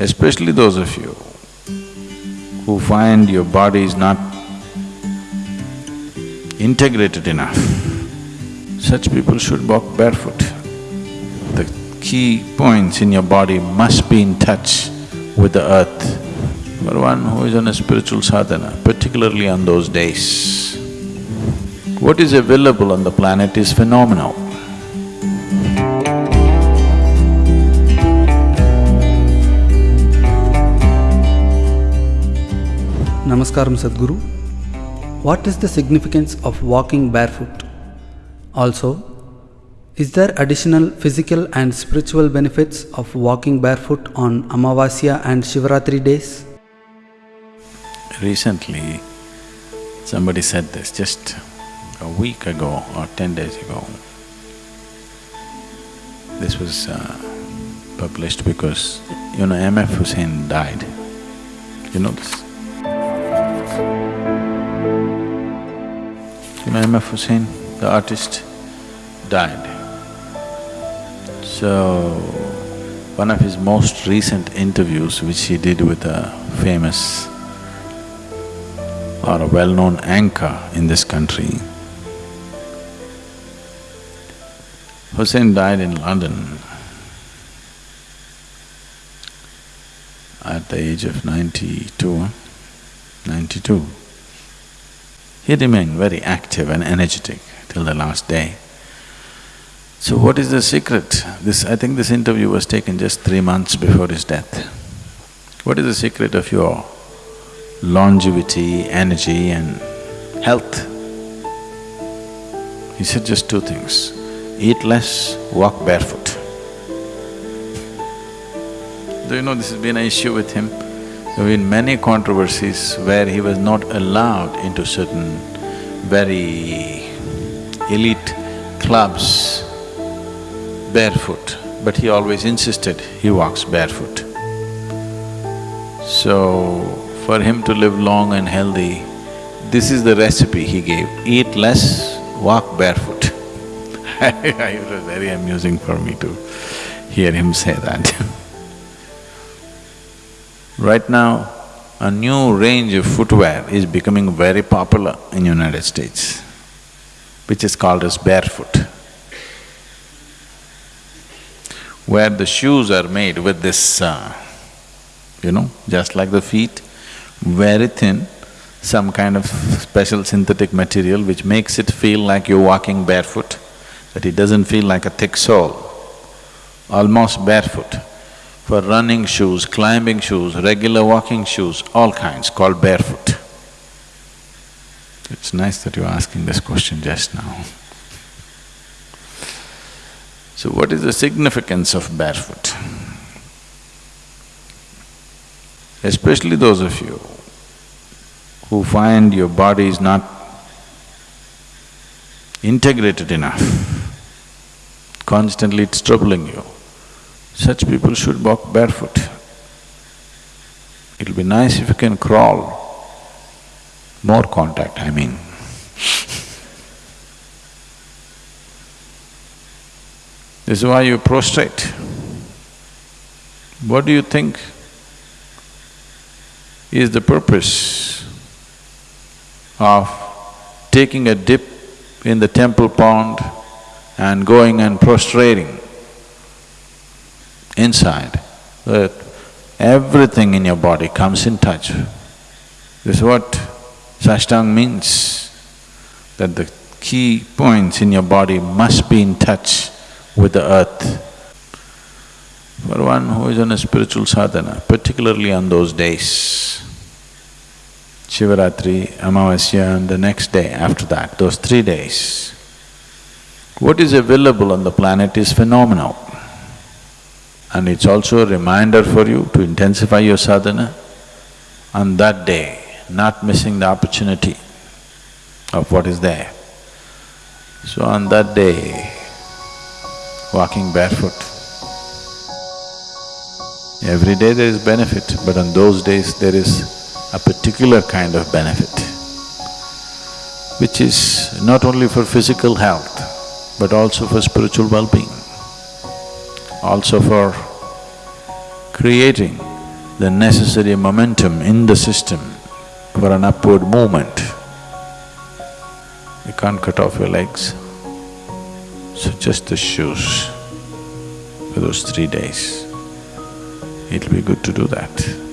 especially those of you who find your body is not integrated enough, such people should walk barefoot. The key points in your body must be in touch with the earth. For one who is on a spiritual sadhana, particularly on those days, what is available on the planet is phenomenal. Namaskaram Sadhguru. What is the significance of walking barefoot? Also, is there additional physical and spiritual benefits of walking barefoot on Amavasya and Shivaratri days? Recently, somebody said this just a week ago or ten days ago. This was uh, published because, you know, M.F. Husain died. You know this? You know M.F. Husain, the artist, died. So, one of his most recent interviews which he did with a famous or a well-known anchor in this country, Husain died in London at the age of ninety-two, He remained very active and energetic till the last day. So what is the secret? This… I think this interview was taken just three months before his death. What is the secret of your longevity, energy and health? He said just two things, eat less, walk barefoot. Do you know this has been an issue with him? There have been many controversies where he was not allowed into certain very elite clubs barefoot, but he always insisted he walks barefoot. So, for him to live long and healthy, this is the recipe he gave, eat less, walk barefoot. it was very amusing for me to hear him say that Right now, a new range of footwear is becoming very popular in United States, which is called as barefoot, where the shoes are made with this, uh, you know, just like the feet, very thin, some kind of special synthetic material which makes it feel like you're walking barefoot, that it doesn't feel like a thick sole, almost barefoot for running shoes, climbing shoes, regular walking shoes, all kinds, called barefoot. It's nice that you're asking this question just now. So what is the significance of barefoot? Especially those of you who find your body is not integrated enough, constantly it's troubling you. Such people should walk barefoot. It'll be nice if you can crawl, more contact, I mean. This is why you prostrate. What do you think is the purpose of taking a dip in the temple pond and going and prostrating? Inside, that everything in your body comes in touch. This is what Sashtang means, that the key points in your body must be in touch with the earth. For one who is on a spiritual sadhana, particularly on those days, Shivaratri, Amavasya and the next day after that, those three days, what is available on the planet is phenomenal. And it's also a reminder for you to intensify your sadhana on that day, not missing the opportunity of what is there. So on that day, walking barefoot. Every day there is benefit, but on those days there is a particular kind of benefit, which is not only for physical health, but also for spiritual well-being also for creating the necessary momentum in the system for an upward movement. You can't cut off your legs. So just the shoes for those three days. It'll be good to do that.